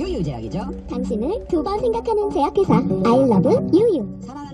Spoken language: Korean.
유유 제약이죠. 당신을 두 번 생각하는 제약회사 I love 유유 사랑하는